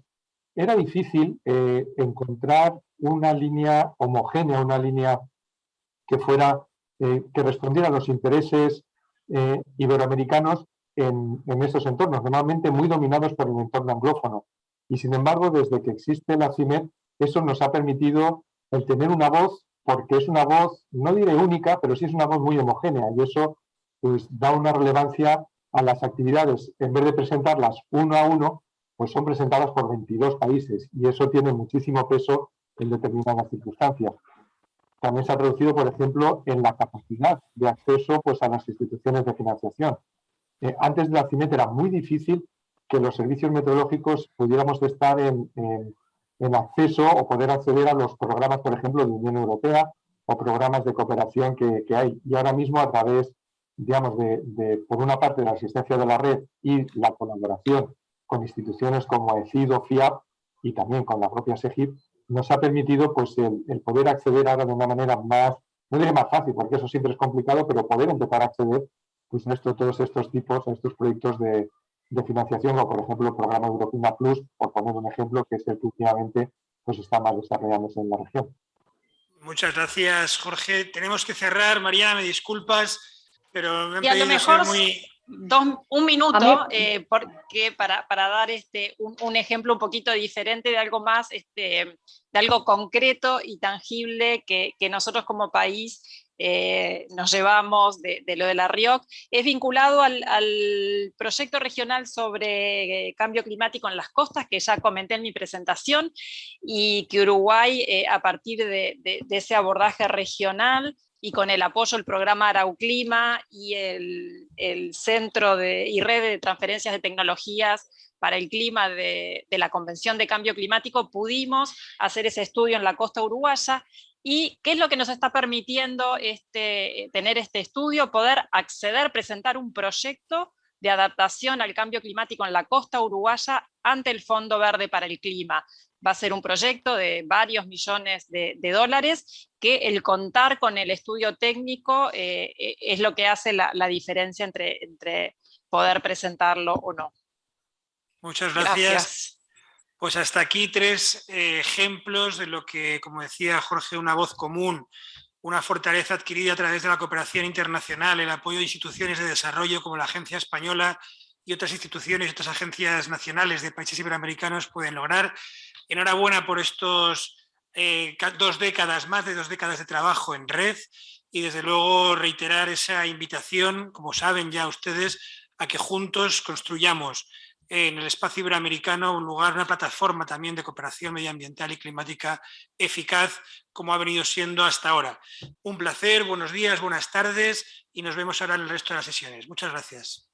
Speaker 2: era difícil eh, encontrar una línea homogénea, una línea que fuera, eh, que respondiera a los intereses eh, iberoamericanos en, en esos entornos, normalmente muy dominados por el entorno anglófono. Y sin embargo, desde que existe la CIMED, eso nos ha permitido el tener una voz, porque es una voz, no diré única, pero sí es una voz muy homogénea y eso pues, da una relevancia a las actividades. En vez de presentarlas uno a uno, pues son presentadas por 22 países y eso tiene muchísimo peso en determinadas circunstancias. También se ha traducido, por ejemplo, en la capacidad de acceso pues, a las instituciones de financiación. Eh, antes de la CIMET era muy difícil que los servicios meteorológicos pudiéramos estar en, acceso o poder acceder a los programas, por ejemplo, de Unión Europea o programas de cooperación que, hay. Y ahora mismo a través, digamos, de, por una parte, de la asistencia de la red y la colaboración con instituciones como ECIDO, FIAP y también con la propia SEGIP, nos ha permitido pues, el, poder acceder ahora de una manera más, no diré más fácil, porque eso siempre es complicado, pero poder empezar a acceder pues, a todos estos tipos, a estos proyectos de, de financiación, o por ejemplo el programa Europina Plus, por poner un ejemplo, que es el que últimamente pues, está más desarrollándose en la región.
Speaker 1: Muchas gracias, Jorge. Tenemos que cerrar. Mariana, me disculpas, pero me han
Speaker 4: y a lo mejor
Speaker 1: muy...
Speaker 4: un minuto, eh, porque para, para, dar este, un, ejemplo un poquito diferente de algo más, este, de algo concreto y tangible que, que nosotros como país eh, nos llevamos de, lo de la RIOC, es vinculado al, proyecto regional sobre eh, cambio climático en las costas, que ya comenté en mi presentación, y que Uruguay, eh, a partir de, ese abordaje regional, y con el apoyo del programa Arauclima y el, Centro de, y Red de Transferencias de Tecnologías para el Clima de, de, la Convención de Cambio Climático, pudimos hacer ese estudio en la costa uruguaya ¿Y qué es lo que nos está permitiendo este, tener este estudio? Poder acceder, presentar un proyecto de adaptación al cambio climático en la costa uruguaya ante el Fondo Verde para el Clima. Va a ser un proyecto de varios millones de, dólares que el contar con el estudio técnico eh, eh, es lo que hace la, diferencia entre, entre, poder presentarlo o no.
Speaker 1: Muchas gracias. Pues hasta aquí tres eh, ejemplos de lo que, como decía Jorge, una voz común, una fortaleza adquirida a través de la cooperación internacional, el apoyo de instituciones de desarrollo como la Agencia Española y otras instituciones y otras agencias nacionales de países iberoamericanos pueden lograr. Enhorabuena por estos eh, dos décadas, más de dos décadas de trabajo en red y desde luego reiterar esa invitación, como saben ya ustedes, a que juntos construyamos en el espacio iberoamericano un lugar, una plataforma también de cooperación medioambiental y climática eficaz, como ha venido siendo hasta ahora. Un placer, buenos días, buenas tardes y nos vemos ahora en el resto de las sesiones. Muchas gracias.